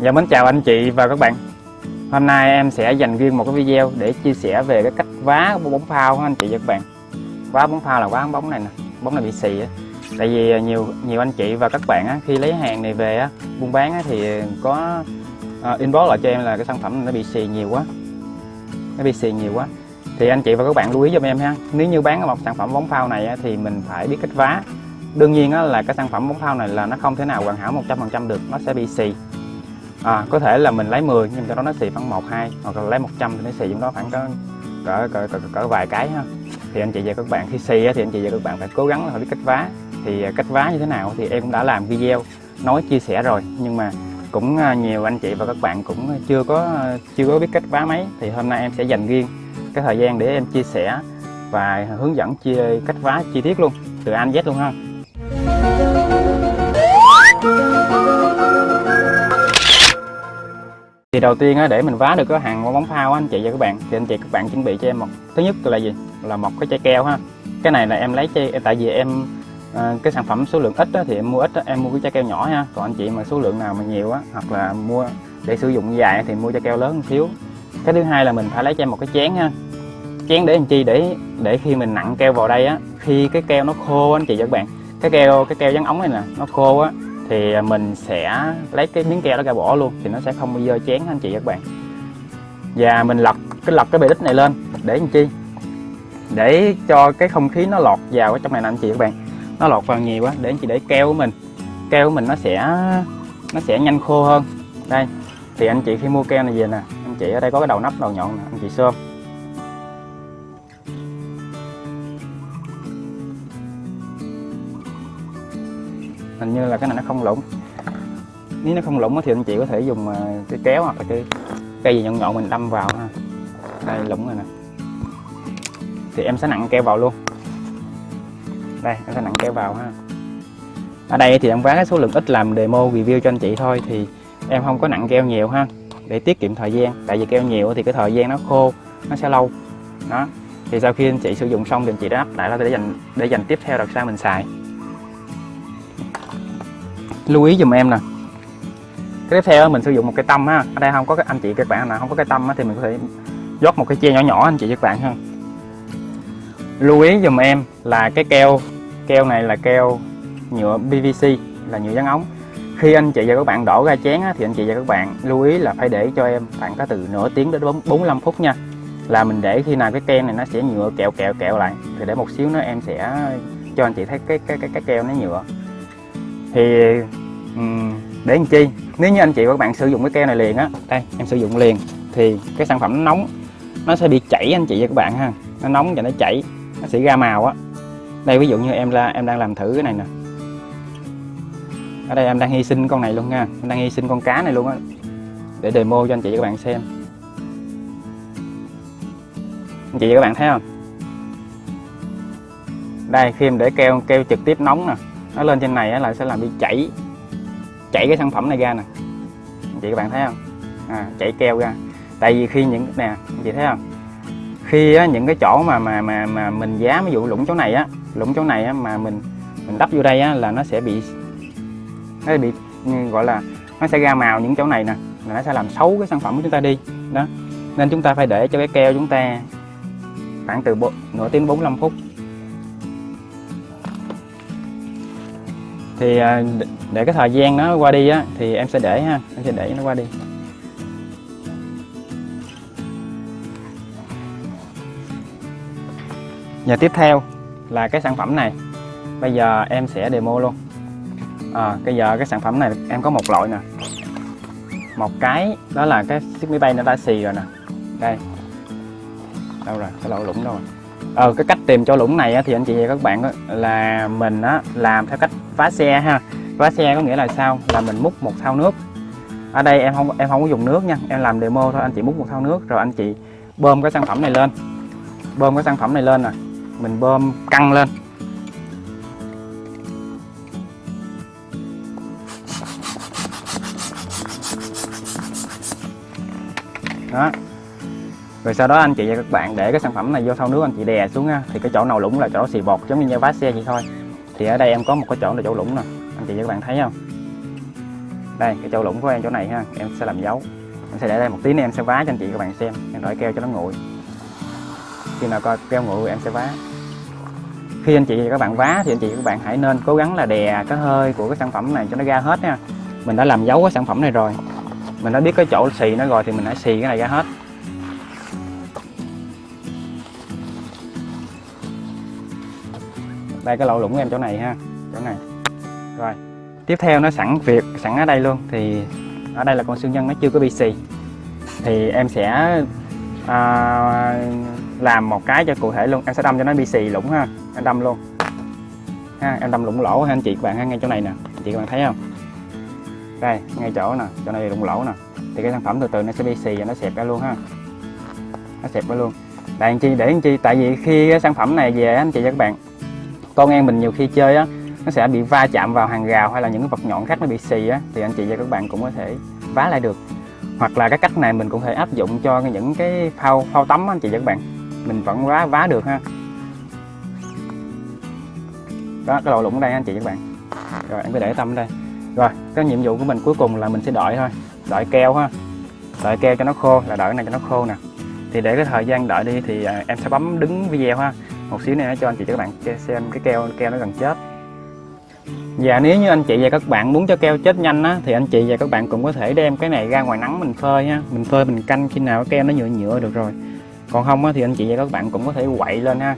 Dạ mến chào anh chị và các bạn. Hôm nay em sẽ dành riêng một cái video để chia sẻ về cái cách vá bóng phao của anh chị và các bạn? Vá bóng phao là vá bóng này nè, bóng này bị xì á. Tại vì à, nhiều nhiều anh chị và các bạn á, khi lấy hàng này về á, buôn bán á, thì có uh, inbox lại cho em là cái sản phẩm nó bị xì nhiều quá. Nó bị xì nhiều quá. Thì anh chị và các bạn lưu ý giùm em ha. Nếu như bán một sản phẩm bóng phao này á, thì mình phải biết cách vá. Đương nhiên á, là cái sản phẩm bóng phao này là nó không thể nào hoàn hảo 100% được, nó sẽ bị xì à, có thể là mình lấy 10 nhưng cho đó nó xì khoảng 1 2 hoặc là lấy 100 thì nó xì trong đó khoảng có cỡ cỡ, cỡ, cỡ vài cái ha. Thì anh chị và các bạn khi xì thì anh chị và các bạn phải cố gắng là phải biết cách vá. Thì à, cách vá như thế nào thì em cũng đã làm video nói chia sẻ rồi nhưng mà cũng à, nhiều anh chị và các bạn cũng chưa có à, chưa có biết cách vá máy. Thì hôm nay em sẽ dành riêng cái thời gian để em chia sẻ và hướng dẫn chia cách vá chi tiết luôn từ A Z luôn ha. Thì đầu tiên để mình vá được cái hàng bóng phao anh chị và các bạn thì anh chị các bạn chuẩn bị cho em một thứ nhất là gì? Là một cái chai keo ha. Cái này là em lấy chai tại vì em à, cái sản phẩm số lượng ít thì em mua ít em mua cái chai keo nhỏ ha còn anh chị mà số lượng nào mà nhiều á hoặc là mua để sử dụng dài thì mua chai keo lớn một xíu. Cái thứ hai là mình phải lấy cho em một cái chén ha. Chén để làm chi để để khi mình nặng keo vào đây á khi cái keo nó khô anh chị và các bạn. Cái keo cái keo dán ống này nè nó khô á thì à, mình sẽ lấy cái miếng keo đó ra bỏ luôn thì nó sẽ không bao giờ chén anh chị các bạn. Và mình lật, cái lật cái bề đít này lên, để làm chi? Để cho cái không khí nó lọt vào ở trong này nè anh chị các bạn. Nó lọt vào nhiều quá, để anh chị để keo của mình. Keo của mình nó sẽ nó sẽ nhanh khô hơn. Đây, thì anh chị khi mua keo này về nè, anh chị ở đây có cái đầu nắp đầu nhọn nè, anh chị xôm hình như là cái này nó không lủng. Nếu nó không lủng thì anh chị có thể dùng à, cái kéo hoặc là cái cây gì nhọn nhọn mình đâm vào ha. Đây, lủng rồi nè. Thì em sẽ nặng keo vào luôn. Đây, em sẽ nặng keo vào ha. Ở đây thì em vá cái số lượng ít làm demo review cho anh chị thôi thì em không có nặng keo nhiều ha. Để tiết kiệm thời gian. Tại vì keo nhiều thì cái thời gian nó khô, nó sẽ lâu. Đó. Thì sau khi anh chị sử dụng xong thì anh chị đã đắp lại để dành để dành tiếp theo đợt sau mình xài lưu ý dùm em nè. Cái tiếp theo mình sử dụng một cái tâm ha ở đây không có cái anh chị các bạn nào không có cái tâm thì mình có thể rót một cái che nhỏ nhỏ anh chị các bạn ha. Lưu ý dùm em là cái keo keo này là keo nhựa PVC là nhựa dán ống. Khi anh chị và các bạn đổ ra chén thì anh chị và các bạn lưu ý là phải để cho em khoảng có từ nửa tiếng đến 45 phút nha. Là mình để khi nào cái kem này nó sẽ nhựa kẹo kẹo kẹo lại thì để một xíu nữa em sẽ cho anh chị thấy cái cái cái, cái keo nó nhựa. Thì Ừ. để làm chi? Nếu như anh chị và các bạn sử dụng cái keo này liền á, đây, em sử dụng liền, thì cái sản phẩm nó nóng, nó sẽ bị chảy anh chị và các bạn ha. Nó nóng và nó chảy, nó sẽ ra màu á. Đây, ví dụ như em là em đang làm thử cái này nè. Ở đây em đang hy sinh con này luôn nha, em đang hy sinh con cá này luôn á. Để demo cho anh chị và các bạn xem. Anh chị và các bạn thấy không? Đây, khi em để keo keo trực tiếp nóng nè, nó lên trên này là sẽ làm bị chảy chảy cái sản phẩm này ra nè. Chị các bạn thấy không? À, chảy keo ra. Tại vì khi những nè chị thấy không? Khi á, những cái chỗ mà mà mà mà mình giá ví dụ lũng chỗ này á lũng chỗ này á, mà mình mình đắp vô đây á, là nó sẽ bị nó bị ừ, gọi là nó sẽ ra màu những chỗ này nè là nó sẽ làm xấu cái sản phẩm của chúng ta đi. Đó. Nên chúng ta phải để cho cái keo chúng ta khoảng từ bộ, nửa tiếng 45 phút. Thì à, để cái thời gian nó qua đi á thì em sẽ để ha em sẽ để nó qua đi. Và tiếp theo là cái sản phẩm này. Bây giờ em sẽ demo luôn. À, bây giờ cái sản phẩm này em có một loại nè. Một cái đó là cái chiếc máy bay nó đã xì rồi nè. Đây. Đâu rồi? Cái lỗ lũng đâu rồi? Ờ cái cách tìm cho lũng này á, thì anh chị và các bạn á, là mình á, làm theo cách vá xe ha. Vá xe có nghĩa là sao? Là mình múc một thau nước. Ở đây em không em không có dùng nước nha. Em làm demo thôi, anh chị múc một thau nước, rồi anh chị bơm cái sản phẩm này lên. Bơm cái sản phẩm này lên nè. Mình bơm căng lên. Đó. Rồi sau đó anh chị và các bạn để cái sản phẩm này vô thau nước, anh chị đè xuống ha. Thì cái chỗ nào lũng là chỗ xì bọt, giống như vá xe vậy thôi thì ở đây em có một cái chỗ là chỗ lũng nè. Anh chị và các bạn thấy không? Đây, cái chỗ lũng của em, chỗ này ha. Em sẽ làm dấu. Em sẽ để đây một tí nữa, em sẽ vá cho anh chị các bạn xem. Em đổi keo cho nó nguội. Khi nào coi keo nguội em sẽ vá. Khi anh chị và các bạn vá thì anh chị và các bạn hãy nên cố gắng là đè cái hơi của cái sản phẩm này cho nó ra hết nha. Mình đã làm dấu cái sản phẩm này rồi. Mình đã biết cái chỗ xì nó rồi thì mình hãy xì cái này ra hết. Đây cái lỗ lũng của em chỗ này ha chỗ này. Rồi tiếp theo nó sẵn việc sẵn ở đây luôn thì ở đây là con xương nhân nó chưa có bị xì thì em sẽ à, làm một cái cho cụ thể luôn em sẽ đâm cho nó bị xì lũng ha em đâm luôn. Ha em đâm lũng lỗ ha anh chị các bạn ha ngay chỗ này nè anh chị các bạn thấy không? Đây ngay chỗ nè chỗ này lũng lỗ nè. Thì cái sản phẩm từ từ nó sẽ bị xì và nó xẹp ra luôn ha. Nó xẹp ra luôn. Tại anh chi để anh chi tại vì khi cái sản phẩm này về anh chị và các bạn con em mình nhiều khi chơi á nó sẽ bị va chạm vào hàng rào hay là những cái vật nhọn khác nó bị xì á thì anh chị và các bạn cũng có thể vá lại được. Hoặc là cái cách này mình cũng thể áp dụng cho những cái phao phao tắm á, anh chị và các bạn. Mình vẫn vá vá được ha. Đó cái lỗ lũng đây anh chị và các bạn. Rồi em cứ để tâm đây. Rồi cái nhiệm vụ của mình cuối cùng là mình sẽ đợi thôi. Đợi keo ha. Đợi keo cho nó khô là đợi cái này cho nó khô nè. Thì để cái thời gian đợi đi thì à, em sẽ bấm đứng video ha một xíu nữa cho anh chị cho các bạn xem cái keo keo nó gần chết. Và nếu như anh chị và các bạn muốn cho keo chết nhanh á, thì anh chị và các bạn cũng có thể đem cái này ra ngoài nắng mình phơi ha. Mình phơi mình canh khi nào cái keo nó nhựa nhựa được rồi. Còn không á, thì anh chị và các bạn cũng có thể quậy lên ha.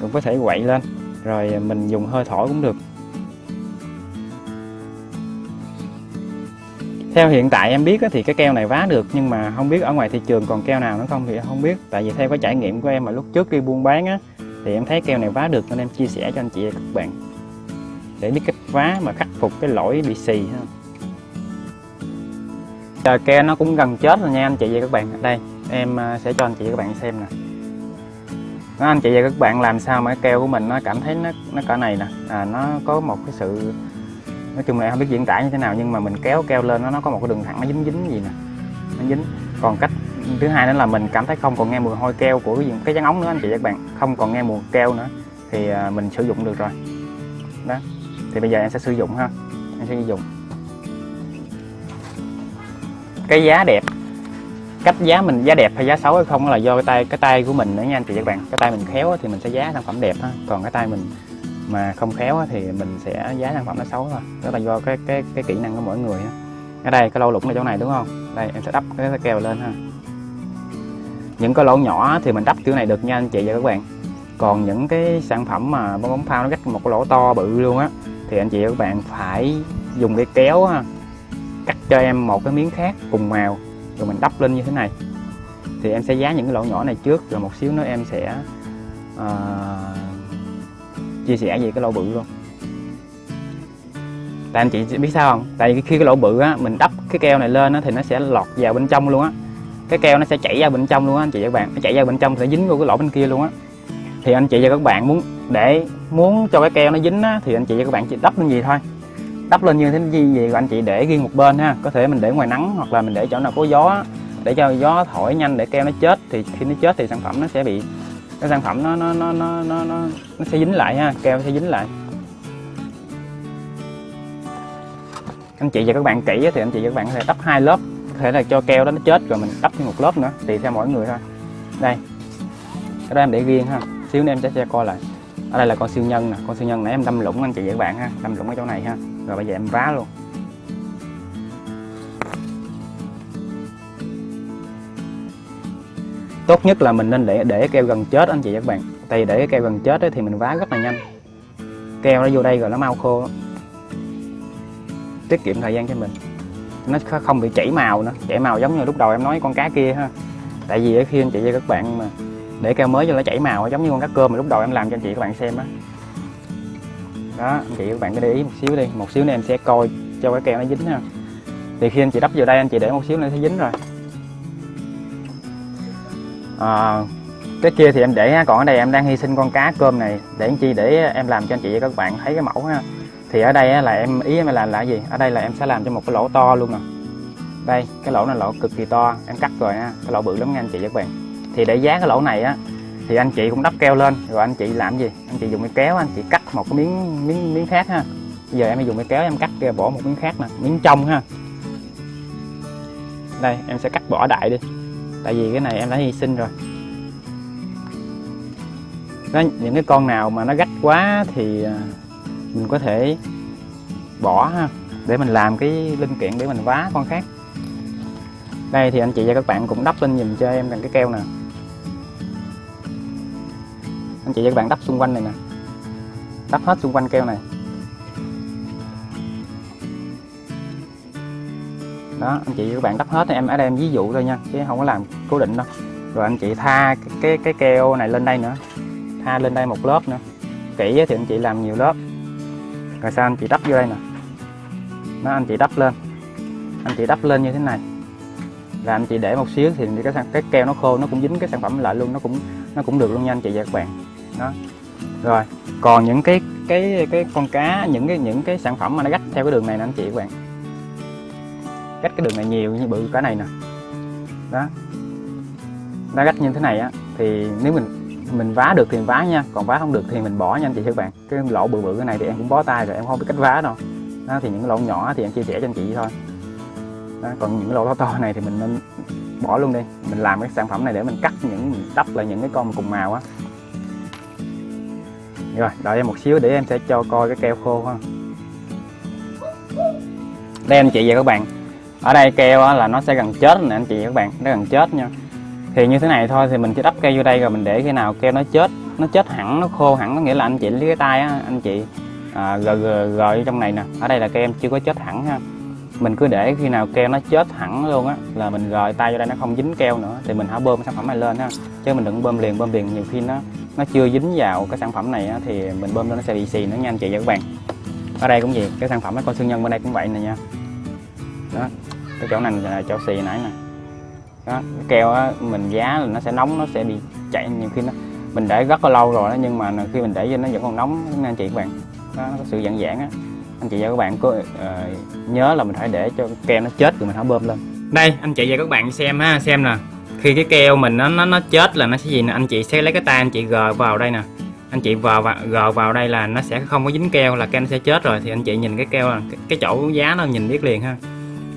Cũng có thể quậy lên. Rồi mình dùng hơi thổi cũng được. Theo hiện tại em biết á, thì cái keo này vá được nhưng mà không biết ở ngoài thị trường còn keo nào nữa không thì không biết. Tại vì theo cái trải nghiệm của em mà lúc trước đi buôn bán á thì em thấy keo này vá được nên em chia sẻ cho anh chị và các bạn. Để biết cách vá mà khắc phục cái lỗi bị xì ha. Giờ keo nó cũng gần chết rồi nha anh chị và các bạn. Đây em à, sẽ cho anh chị và các bạn xem nè. Đó, anh chị và các bạn làm sao mà cái keo của mình nó cảm thấy nó nó cỡ này nè. À, nó có một cái sự nói chung là em không biết diễn tả như thế nào nhưng mà mình kéo keo lên nó nó có một cái đường thẳng nó dính dính gì nè. Nó dính. Còn cách thứ hai nữa là mình cảm thấy không còn nghe mùi hôi keo của cái, cái trắng ống nữa anh chị và các bạn. Không còn nghe mùi keo nữa thì à, mình sử dụng được rồi. Đó thì bây giờ em sẽ sử dụng ha. Em sẽ sử dụng. Cái giá đẹp cách giá mình giá đẹp hay giá xấu hay không là do cái tay cái tay của mình nữa nha anh chị và các bạn. Cái tay mình khéo thì mình sẽ giá sản phẩm đẹp ha. Còn cái tay mình mà không khéo thì mình sẽ giá sản phẩm nó xấu thôi. Đó là do cái cái cái kỹ năng của mỗi người ha. Ở đây cái lỗ lũng ở chỗ này đúng không? Đây em sẽ đắp cái keo lên ha những cái lỗ nhỏ thì mình đắp kiểu này được nha anh chị và các bạn. Còn những cái sản phẩm mà bóng bóng phao nó cắt một cái lỗ to bự luôn á thì anh chị và các bạn phải dùng cái kéo ha cắt cho em một cái miếng khác cùng màu rồi mình đắp lên như thế này. Thì em sẽ giá những cái lỗ nhỏ này trước rồi một xíu nữa em sẽ uh, chia sẻ về cái lỗ bự luôn. Tại anh chị biết sao không? Tại vì khi cái lỗ bự á mình đắp cái keo này lên á thì nó sẽ lọt vào bên trong luôn á cái keo nó sẽ chảy ra bên trong luôn á anh chị và các bạn. Nó chảy ra bên trong sẽ dính vô cái lỗ bên kia luôn á. Thì anh chị và các bạn muốn để muốn cho cái keo nó dính á, thì anh chị và các bạn chỉ đắp lên gì thôi. Đắp lên như thế gì gì và anh chị? Để riêng một bên ha. Có thể mình để ngoài nắng hoặc là mình để chỗ nào có gió để cho gió thổi nhanh để keo nó chết thì khi nó chết thì sản phẩm nó sẽ bị cái sản phẩm nó nó nó nó nó nó, nó sẽ dính lại ha. Keo sẽ dính lại. Anh chị và các bạn kỹ thì anh chị và các bạn có thể đắp hai lớp có thể là cho keo đó nó chết rồi mình đắp thêm một lớp nữa tùy theo mỗi người thôi. Đây cái đó em để riêng ha. Xíu nữa em sẽ, cho coi lại. Ở đây là con siêu nhân nè con siêu nhân nãy em đâm lũng anh chị và các bạn ha đâm lũng ở chỗ này ha. Rồi bây giờ em vá luôn. Tốt nhất là mình nên để để keo gần chết anh chị và các bạn. Tại vì để keo gần chết thì mình vá rất là nhanh. Keo nó vô đây rồi nó mau khô. Tiết kiệm thời gian cho mình nó không bị chảy màu nữa. Chảy màu giống như lúc đầu em nói con cá kia ha. Tại vì khi anh chị và các bạn mà để keo mới cho nó chảy màu giống như con cá cơm mà lúc đầu em làm cho anh chị các bạn xem á. Đó. anh chị các bạn cứ để ý một xíu đi. Một xíu nữa em sẽ coi cho cái keo nó dính ha. Thì khi anh chị đắp vào đây anh chị để một xíu nữa sẽ dính rồi. À, cái kia thì em để còn ở đây em đang hy sinh con cá cơm này. Để anh chị để em làm cho anh chị và các bạn thấy cái mẫu ha thì ở đây là em, ý em làm là gì? Ở đây là em sẽ làm cho một cái lỗ to luôn nè. Đây, cái lỗ này lỗ cực kỳ to, em cắt rồi nha. Cái lỗ bự lắm nha anh chị và các bạn. Thì để giá cái lỗ này á, thì anh chị cũng đắp keo lên. Rồi anh chị làm gì? Anh chị dùng cái kéo anh chị cắt một cái miếng miếng miếng khác ha. Bây giờ em dùng cái kéo em cắt bỏ một miếng khác nè, miếng trong ha. Đây, em sẽ cắt bỏ đại đi. Tại vì cái này em đã hy sinh rồi. Có những cái con nào mà nó gách quá thì à, mình có thể bỏ ha để mình làm cái linh kiện để mình vá con khác. Đây thì anh chị và các bạn cũng đắp lên nhìn cho em bằng cái keo nè. Anh chị và các bạn đắp xung quanh này nè. Đắp hết xung quanh keo này. Đó anh chị và các bạn đắp hết em ở đây em ví dụ thôi nha chứ không có làm cố định đâu. Rồi anh chị tha cái cái, cái keo này lên đây nữa. Tha lên đây một lớp nữa. Kỹ thì anh chị làm nhiều lớp rồi sao anh chị đắp vô đây nè? Nó anh chị đắp lên. Anh chị đắp lên như thế này. Là anh chị để một xíu thì cái cái keo nó khô, nó cũng dính cái sản phẩm lại luôn, nó cũng nó cũng được luôn nha anh chị và các bạn đó. Rồi, còn những cái cái cái con cá, những cái những cái sản phẩm mà nó gách theo cái đường này nè anh chị các bạn gách cái đường này nhiều như bự cái này nè. Đó. Nó gách như thế này á, thì nếu mình mình vá được thì mình vá nha còn vá không được thì mình bỏ nha anh chị các bạn. Cái lỗ bự bự cái này thì em cũng bó tay rồi em không biết cách vá đâu. Đó, thì những cái lỗ nhỏ thì em chia sẻ cho anh chị thôi. Đó, còn những cái lỗ to to này thì mình nên bỏ luôn đi. Mình làm cái sản phẩm này để mình cắt những đắp lại những cái con cùng màu á. Rồi đợi em một xíu để em sẽ cho coi cái keo khô ha. Đây anh chị và các bạn. Ở đây keo là nó sẽ gần chết nè anh chị và các bạn nó gần chết nha thì như thế này thôi thì mình chỉ đắp keo vô đây rồi mình để khi nào keo nó chết nó chết hẳn nó khô hẳn có nghĩa là anh chị lấy cái tay á anh chị à, gờ, gờ, gờ trong này nè. Ở đây là keo chưa có chết hẳn ha. Mình cứ để khi nào keo nó chết hẳn luôn á là mình gời tay vô đây nó không dính keo nữa thì mình hãy bơm sản phẩm này lên ha. Chứ mình đừng bơm liền bơm liền nhiều khi nó nó chưa dính vào cái sản phẩm này á, thì mình bơm lên nó sẽ bị xì nữa nha anh chị và các bạn. Ở đây cũng vậy cái sản phẩm cái con xương nhân bên đây cũng vậy nè nha. Đó cái chỗ này là chỗ xì nãy nè đó cái keo á, mình giá là nó sẽ nóng nó sẽ bị chạy nhiều khi nó mình để rất là lâu rồi đó nhưng mà khi mình để cho nó vẫn còn nóng nên anh chị các bạn đó, nó có sự giãn giãn á. Anh chị và các bạn có uh, nhớ là mình phải để cho keo nó chết rồi mình hãy bơm lên. Đây anh chị và các bạn xem ha xem nè. Khi cái keo mình nó nó nó chết là nó sẽ gì nè? Anh chị sẽ lấy cái tay anh chị gờ vào đây nè. Anh chị vào và gờ vào đây là nó sẽ không có dính keo là keo nó sẽ chết rồi. Thì anh chị nhìn cái keo là cái, cái chỗ giá nó nhìn biết liền ha.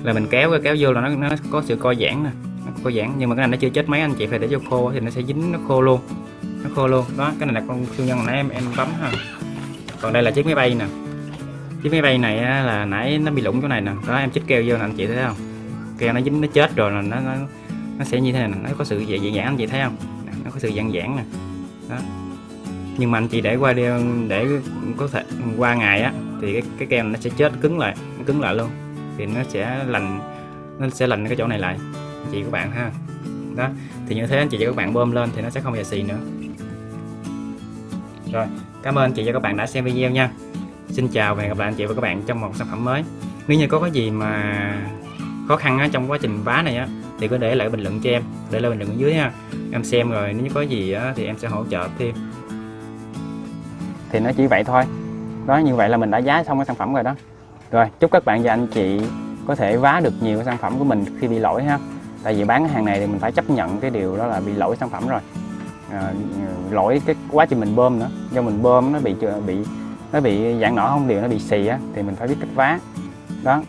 Là mình kéo cái kéo vô là nó nó có sự co giãn nè nó giãn nhưng mà cái này nó chưa chết mấy anh chị phải để cho khô thì nó sẽ dính nó khô luôn. Nó khô luôn. Đó cái này là con siêu nhân nãy em em bấm ha. Còn đây là chiếc máy bay nè. Chiếc máy bay này là nãy nó bị lủng chỗ này nè. Đó em chích keo vô nè anh chị thấy không? Keo nó dính nó chết rồi là nó nó, nó sẽ như thế này nè. Nó có sự dạng giãn anh chị thấy không? Nó có sự giãn giãn nè. Đó. Nhưng mà anh chị để qua đi để có thể qua ngày á thì cái cái keo nó sẽ chết cứng lại nó cứng lại luôn. Thì nó sẽ lành nó sẽ lành cái chỗ này lại chị của bạn ha. Đó thì như thế anh chị và các bạn bơm lên thì nó sẽ không bị xì nữa. Rồi cảm ơn anh chị và các bạn đã xem video nha. Xin chào và hẹn gặp lại anh chị và các bạn trong một sản phẩm mới. Nếu như có cái gì mà khó khăn á, trong quá trình vá này á thì có để lại bình luận cho em để lại bình luận ở dưới ha em xem rồi nếu như có gì á, thì em sẽ hỗ trợ thêm. Thì nó chỉ vậy thôi. Đó như vậy là mình đã giá xong cái sản phẩm rồi đó. Rồi chúc các bạn và anh chị có thể vá được nhiều cái sản phẩm của mình khi bị lỗi ha tại vì bán cái hàng này thì mình phải chấp nhận cái điều đó là bị lỗi sản phẩm rồi. À, lỗi cái quá trình mình bơm nữa. Do mình bơm nó bị bị nó bị giãn nở không đều nó bị xì á thì mình phải biết cách vá. Đó.